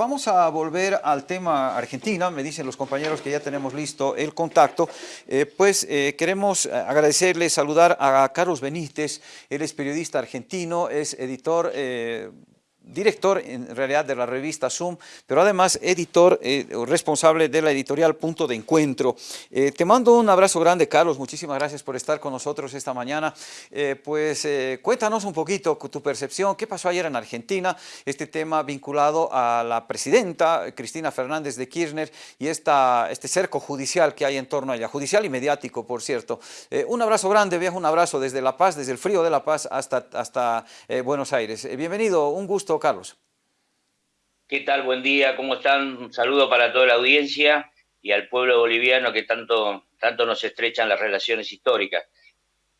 vamos a volver al tema Argentina, me dicen los compañeros que ya tenemos listo el contacto, eh, pues eh, queremos agradecerle, saludar a Carlos Benítez, él es periodista argentino, es editor director en realidad de la revista Zoom, pero además editor eh, responsable de la editorial Punto de Encuentro. Eh, te mando un abrazo grande, Carlos, muchísimas gracias por estar con nosotros esta mañana. Eh, pues cuéntanos un poquito tu percepción, qué pasó ayer en Argentina, este tema vinculado a la presidenta Cristina Fernández de Kirchner y este cerco judicial que hay en torno a ella, judicial y mediático, por cierto. un abrazo grande, viejo, un abrazo desde La Paz, desde el frío de La Paz hasta, hasta Buenos Aires. bienvenido, un gusto Carlos. ¿Qué tal? Buen día, ¿cómo están? Un saludo para toda la audiencia y al pueblo boliviano que tanto, tanto nos estrechan las relaciones históricas.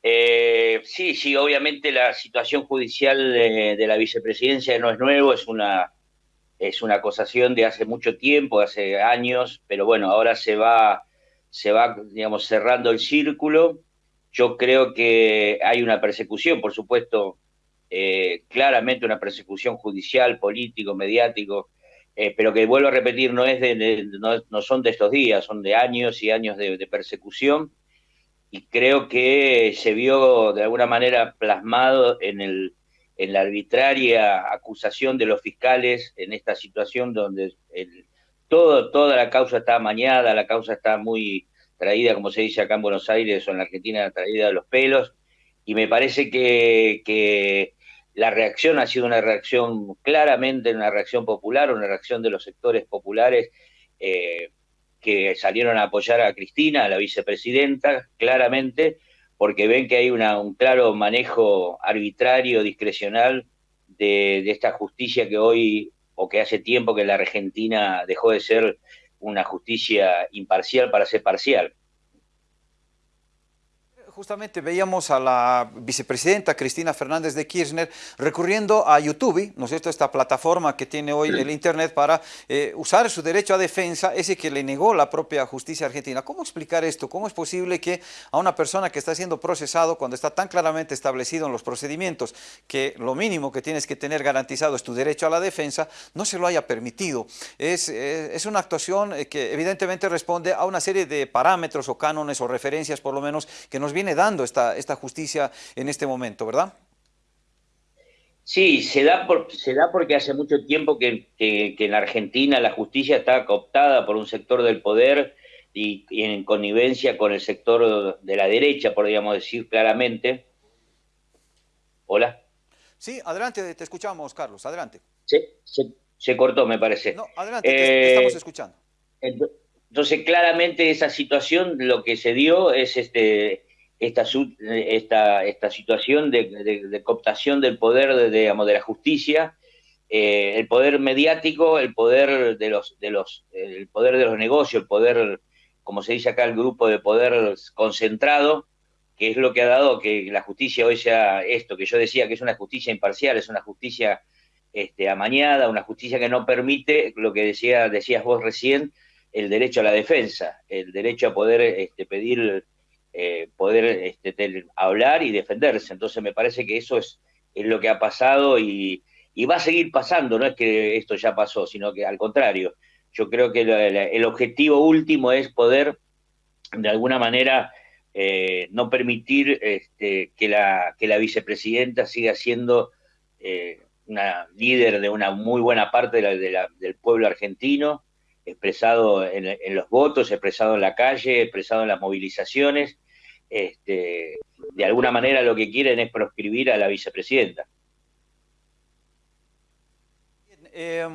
Eh, sí, sí, obviamente la situación judicial de, la vicepresidencia no es nuevo, es una, es una acusación de hace mucho tiempo, hace años, pero bueno, ahora se va, se va, digamos, cerrando el círculo. Yo creo que hay una persecución, por supuesto, eh, claramente una persecución judicial, político, mediático, eh, pero que vuelvo a repetir, no, es de, no, son de estos días, son de años y años de, persecución, y creo que se vio de alguna manera plasmado en, el, en la arbitraria acusación de los fiscales en esta situación donde todo, toda la causa está amañada, la causa está muy traída, como se dice acá en Buenos Aires o en la Argentina, traída de los pelos, y me parece que la reacción ha sido una reacción claramente, una reacción popular, una reacción de los sectores populares eh, que salieron a apoyar a Cristina, a la vicepresidenta, claramente, porque ven que hay un claro manejo arbitrario, discrecional de esta justicia que hoy, o que hace tiempo que la Argentina dejó de ser una justicia imparcial para ser parcial justamente veíamos a la vicepresidenta Cristina Fernández de Kirchner recurriendo a YouTube, ¿no es cierto?, esta plataforma que tiene hoy el Internet para eh, usar su derecho a defensa, ese que le negó la propia justicia argentina. ¿Cómo explicar esto? ¿Cómo es posible que a una persona que está siendo procesado cuando está tan claramente establecido en los procedimientos que lo mínimo que tienes que tener garantizado es tu derecho a la defensa, no se lo haya permitido? Es, eh, es una actuación eh, que evidentemente responde a una serie de parámetros o cánones o referencias por lo menos que nos viene dando esta, esta justicia en este momento, ¿verdad? Sí, se da, por, se da porque hace mucho tiempo que, en Argentina la justicia está cooptada por un sector del poder y, en connivencia con el sector de la derecha, podríamos decir claramente. Hola. Sí, adelante, te escuchamos, Carlos, adelante. se, cortó, me parece. No, adelante, te, estamos eh, escuchando. Entonces, claramente esa situación, lo que se dio es este esta, esta, esta situación de, cooptación del poder de, digamos, de la justicia, eh, el poder mediático, el poder de los, de los, el poder de los negocios, el poder, como se dice acá, el grupo de poder concentrado, que es lo que ha dado que la justicia hoy sea esto, que yo decía que es una justicia imparcial, es una justicia este, amañada, una justicia que no permite lo que decía, decías vos recién, el derecho a la defensa, el derecho a poder este, pedir eh, poder este, hablar y defenderse. Entonces me parece que eso es, lo que ha pasado y, va a seguir pasando, no es que esto ya pasó, sino que al contrario, yo creo que el objetivo último es poder de alguna manera eh, no permitir este, que, la, que la vicepresidenta siga siendo eh, una líder de una muy buena parte del pueblo argentino, expresado en, los votos, expresado en la calle, expresado en las movilizaciones. Este, de alguna manera lo que quieren es proscribir a la vicepresidenta. Eh,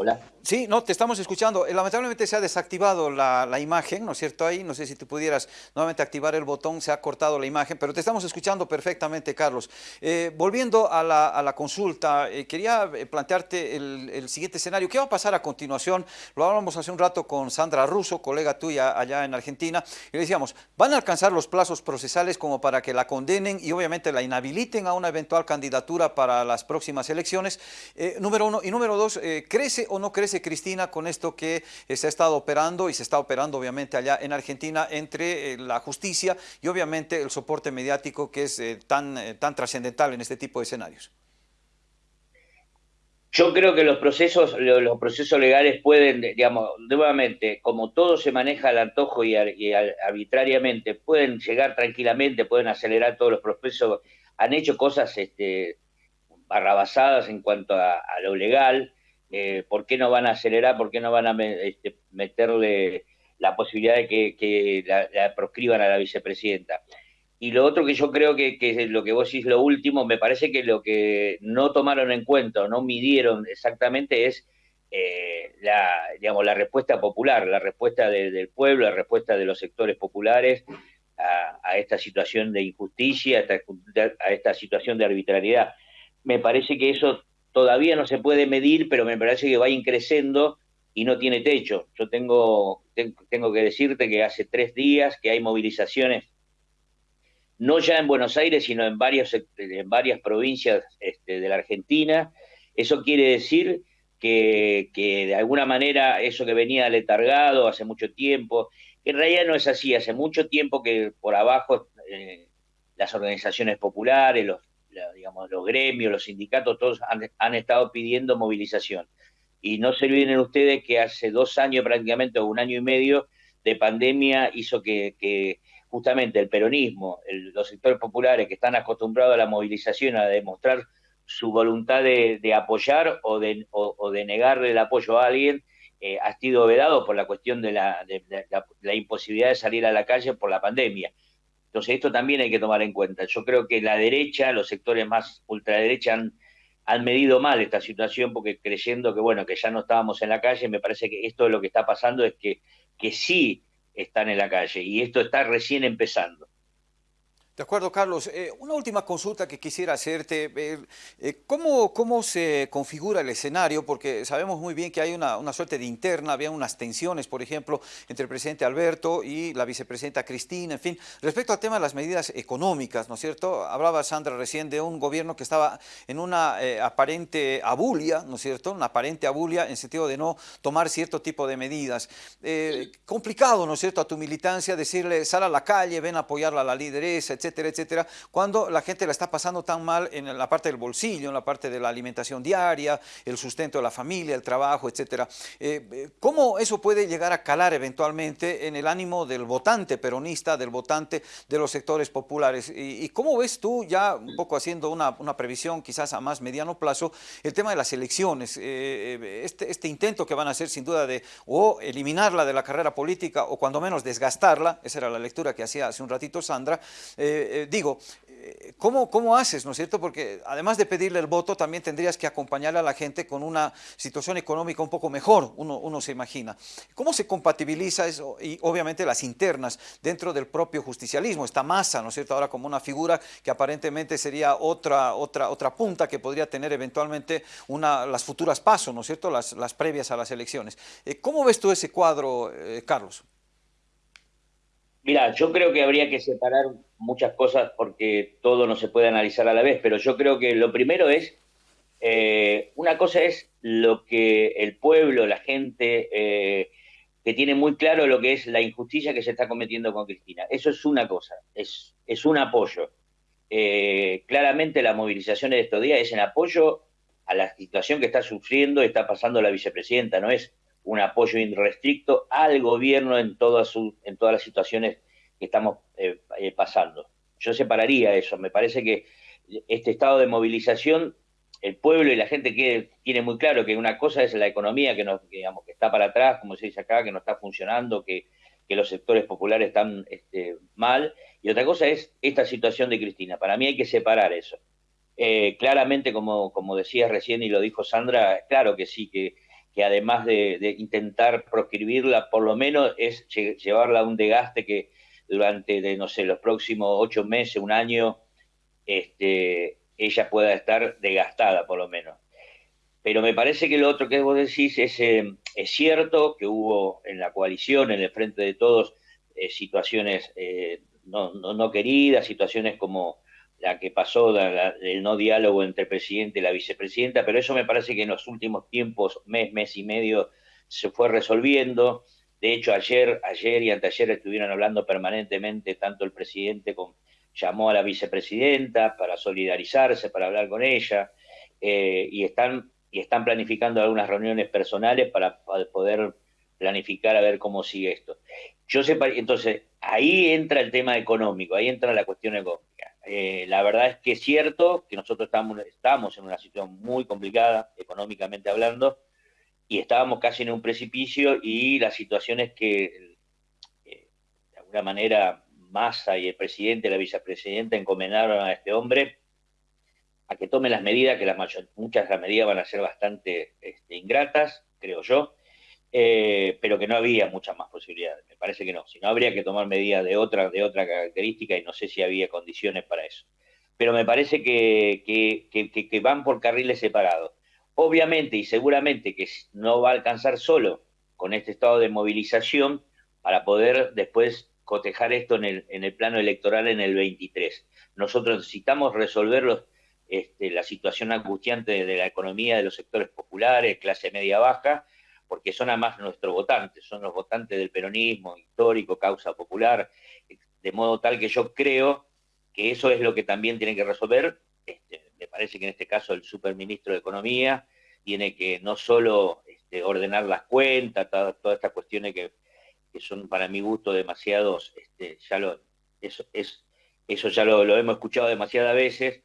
Hola. Sí, no, te estamos escuchando. Eh, lamentablemente se ha desactivado la, imagen, ¿no es cierto? Ahí, no sé si tú pudieras nuevamente activar el botón, se ha cortado la imagen, pero te estamos escuchando perfectamente, Carlos. Eh, volviendo a la, consulta, eh, quería plantearte el, siguiente escenario. ¿Qué va a pasar a continuación? Lo hablamos hace un rato con Sandra Russo, colega tuya allá en Argentina, y le decíamos, ¿van a alcanzar los plazos procesales como para que la condenen y obviamente la inhabiliten a una eventual candidatura para las próximas elecciones? número uno. Y número dos, ¿crece o no crece Cristina, con esto que eh, se ha estado operando y se está operando obviamente allá en Argentina entre eh, la justicia y obviamente el soporte mediático que es eh, tan, tan trascendental en este tipo de escenarios? Yo creo que los procesos, los procesos legales pueden, digamos, nuevamente, como todo se maneja al antojo y, arbitrariamente, pueden llegar tranquilamente, pueden acelerar todos los procesos. Han hecho cosas este, barrabasadas en cuanto a, lo legal. Eh, ¿Por qué no van a acelerar? ¿Por qué no van a este, meterle la posibilidad de que, la proscriban a la vicepresidenta? Y lo otro que yo creo que, que lo que vos decís, lo último, me parece que lo que no tomaron en cuenta no midieron exactamente es eh, la, digamos, la respuesta popular, la respuesta del pueblo, la respuesta de los sectores populares a, esta situación de injusticia, a esta, situación de arbitrariedad. Me parece que eso todavía no se puede medir, pero me parece que va increciendo y no tiene techo. Yo tengo, tengo que decirte que hace tres días que hay movilizaciones no ya en Buenos Aires, sino en, varios, en varias provincias este, de la Argentina. Eso quiere decir que, de alguna manera eso que venía letargado hace mucho tiempo, en realidad no es así, hace mucho tiempo que por abajo eh, las organizaciones populares, los, digamos, los gremios, los sindicatos, todos han, estado pidiendo movilización. Y no se olviden ustedes que hace dos años prácticamente, o un año y medio de pandemia, hizo que justamente el peronismo, los sectores populares que están acostumbrados a la movilización, a demostrar su voluntad de, apoyar o de, de, negarle el apoyo a alguien, eh, ha sido vedado por la cuestión de la, la, imposibilidad de salir a la calle por la pandemia. Entonces esto también hay que tomar en cuenta. Yo creo que la derecha, los sectores más ultraderecha han, han medido mal esta situación porque creyendo que bueno que ya no estábamos en la calle, me parece que esto lo que está pasando es que, que sí están en la calle y esto está recién empezando. De acuerdo, Carlos. Eh, una última consulta que quisiera hacerte. Eh, eh, ¿cómo, ¿cómo, se configura el escenario? Porque sabemos muy bien que hay una, una, suerte de interna, había unas tensiones, por ejemplo, entre el presidente Alberto y la vicepresidenta Cristina, en fin. Respecto al tema de las medidas económicas, ¿no es cierto? Hablaba Sandra recién de un gobierno que estaba en una aparente abulia, ¿no es cierto? Una aparente abulia en sentido de no tomar cierto tipo de medidas. complicado, ¿no es cierto?, a tu militancia decirle, sal a la calle, ven a apoyarla a la lideresa, etc etcétera, cuando la gente la está pasando tan mal en la parte del bolsillo, en la parte de la alimentación diaria, el sustento de la familia, el trabajo, etcétera. Eh, eh, ¿Cómo eso puede llegar a calar eventualmente en el ánimo del votante peronista, del votante de los sectores populares? ¿Y, cómo ves tú, ya un poco haciendo una, previsión quizás a más mediano plazo, el tema de las elecciones? Eh, este, este intento que van a hacer sin duda de o eliminarla de la carrera política o cuando menos desgastarla, esa era la lectura que hacía hace un ratito Sandra, digo, eh, ¿cómo, ¿cómo haces, no es cierto? Porque además de pedirle el voto, también tendrías que acompañarle a la gente con una situación económica un poco mejor, uno, uno se imagina. ¿Cómo se compatibiliza eso? Y obviamente las internas dentro del propio justicialismo, esta masa, ¿no es cierto? Ahora como una figura que aparentemente sería otra, otra, otra punta que podría tener eventualmente una, las futuras pasos, ¿no es cierto? Las, las previas a las elecciones. Eh, ¿Cómo ves tú ese cuadro, Carlos? Mira, yo creo que habría que separar muchas cosas porque todo no se puede analizar a la vez, pero yo creo que lo primero es, eh, una cosa es lo que el pueblo, la gente, eh, que tiene muy claro lo que es la injusticia que se está cometiendo con Cristina. Eso es una cosa, es, es un apoyo. Eh, claramente la movilización de estos días es en apoyo a la situación que está sufriendo, está pasando la vicepresidenta, no es un apoyo irrestricto al gobierno en todas, en todas las situaciones que estamos eh, eh, pasando. Yo separaría eso, me parece que este estado de movilización, el pueblo y la gente que tiene muy claro que una cosa es la economía que, nos, digamos, que está para atrás, como se dice acá, que no está funcionando, que, los sectores populares están este, mal, y otra cosa es esta situación de Cristina. Para mí hay que separar eso. Eh, claramente, como, como decías recién y lo dijo Sandra, claro que sí, que que además de, intentar proscribirla, por lo menos es llevarla a un desgaste que durante, de, no sé, los próximos ocho meses, un año, este, ella pueda estar desgastada, por lo menos. Pero me parece que lo otro que vos decís es, es cierto que hubo en la coalición, en el frente de todos, eh, situaciones eh, no, no, no, queridas, situaciones como la que pasó del no diálogo entre el presidente y la vicepresidenta, pero eso me parece que en los últimos tiempos, mes, mes y medio, se fue resolviendo. De hecho, ayer, ayer y anteayer estuvieron hablando permanentemente, tanto el presidente como llamó a la vicepresidenta para solidarizarse, para hablar con ella, eh, y están y están planificando algunas reuniones personales para poder planificar a ver cómo sigue esto. Yo entonces, ahí entra el tema económico, ahí entra la cuestión económica. Eh, la verdad es que es cierto que nosotros estamos, estamos en una situación muy complicada, económicamente hablando, y estábamos casi en un precipicio y la situación es que, eh, de alguna manera, Massa y el presidente, la vicepresidenta encomendaron a este hombre a que tome las medidas, que la mayor, muchas de las medidas van a ser bastante este, ingratas, creo yo, eh, pero que no había muchas más posibilidades. Me parece que no. Si no, habría que tomar medidas de otra, de otra característica y no sé si había condiciones para eso. Pero me parece que, que, van por carriles separados. Obviamente y seguramente que no va a alcanzar solo con este estado de movilización para poder después cotejar esto en el, en el plano electoral en el 23. Nosotros necesitamos resolver este, la situación angustiante de la economía de los sectores populares, clase media baja, porque son además nuestros votantes, son los votantes del peronismo histórico, causa popular, de modo tal que yo creo que eso es lo que también tiene que resolver, este, me parece que en este caso el superministro de Economía tiene que no solo este, ordenar las cuentas, todas, estas cuestiones que, son para mi gusto demasiados, este, eso, es, eso ya lo, hemos escuchado demasiadas veces,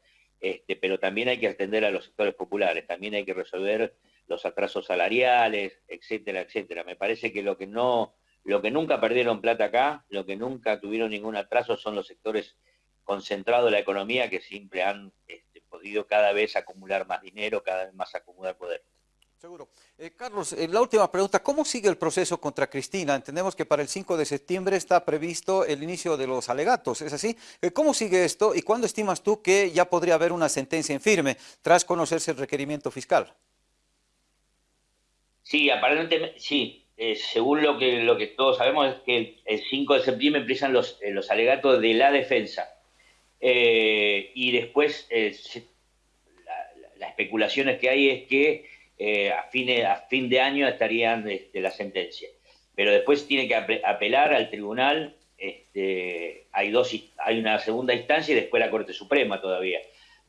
pero también hay que atender a los sectores populares, también hay que resolver los atrasos salariales, etcétera, etcétera. Me parece que lo que no, lo que nunca perdieron plata acá, lo que nunca tuvieron ningún atraso son los sectores concentrados de la economía que siempre han este, podido cada vez acumular más dinero, cada vez más acumular poder. Seguro. Eh, Carlos, eh, la última pregunta, ¿cómo sigue el proceso contra Cristina? Entendemos que para el 5 de septiembre está previsto el inicio de los alegatos, ¿es así? Eh, ¿Cómo sigue esto y cuándo estimas tú que ya podría haber una sentencia en firme tras conocerse el requerimiento fiscal? Sí, aparentemente, sí. Eh, según lo que, lo que todos sabemos es que el 5 de septiembre empiezan los, eh, los alegatos de la defensa. Eh, y después las especulaciones que hay es que a, fin, a fin de año estarían este, la sentencia. Pero después tiene que apelar al tribunal. Este, hay, dos, hay una segunda instancia y después la Corte Suprema todavía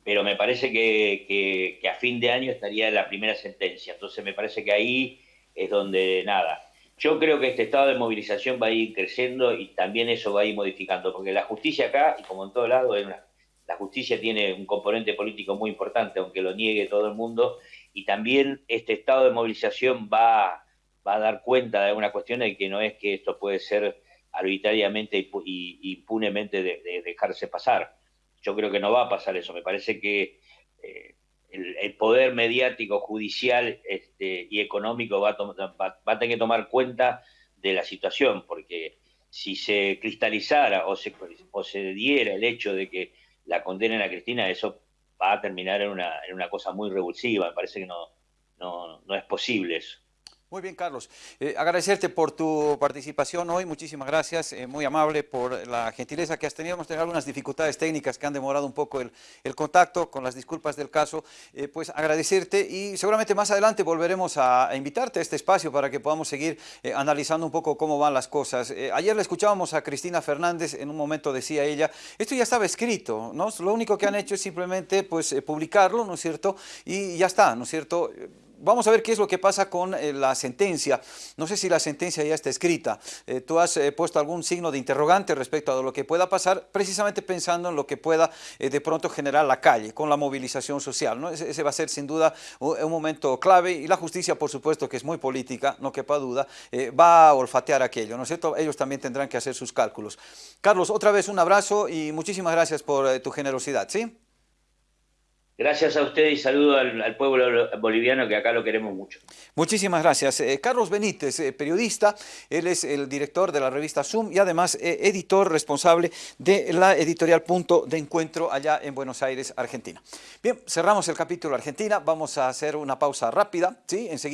pero me parece que, a fin de año estaría la primera sentencia. Entonces me parece que ahí es donde nada. Yo creo que este estado de movilización va a ir creciendo y también eso va a ir modificando, porque la justicia acá, y como en todo lado, la justicia tiene un componente político muy importante, aunque lo niegue todo el mundo, y también este estado de movilización va, va a dar cuenta de alguna cuestión de que no es que esto puede ser arbitrariamente y impunemente de dejarse pasar yo creo que no va a pasar eso. Me parece que eh, el, poder mediático, judicial este, y económico va a, tener que tomar cuenta de la situación, porque si se cristalizara o se, o se diera el hecho de que la condenen a Cristina, eso va a terminar en una, en una cosa muy revulsiva. Me parece que no, no, no es posible eso. Muy bien, Carlos. Eh, agradecerte por tu participación hoy, muchísimas gracias, eh, muy amable por la gentileza que has tenido. Hemos tenido algunas dificultades técnicas que han demorado un poco el, contacto, con las disculpas del caso. Eh, pues agradecerte y seguramente más adelante volveremos a, invitarte a este espacio para que podamos seguir analizando un poco cómo van las cosas. ayer le escuchábamos a Cristina Fernández, en un momento decía ella, esto ya estaba escrito, ¿no? Lo único que han hecho es simplemente pues, publicarlo, ¿no es cierto? Y ya está, ¿no es cierto? Vamos a ver qué es lo que pasa con eh, la sentencia. No sé si la sentencia ya está escrita. Eh, tú has eh, puesto algún signo de interrogante respecto a lo que pueda pasar, precisamente pensando en lo que pueda de pronto generar la calle con la movilización social. ¿no? Ese, va a ser sin duda un, momento clave y la justicia, por supuesto, que es muy política, no quepa duda, va a olfatear aquello, ¿no es cierto? Ellos también tendrán que hacer sus cálculos. Carlos, otra vez un abrazo y muchísimas gracias por tu generosidad, ¿sí? Gracias a usted y saludo al, pueblo boliviano que acá lo queremos mucho. Muchísimas gracias. Eh, Carlos Benítez, eh, periodista, él es el director de la revista Zoom y además eh, editor responsable de la editorial Punto de Encuentro allá en Buenos Aires, Argentina. Bien, cerramos el capítulo Argentina, vamos a hacer una pausa rápida, ¿sí? Enseguida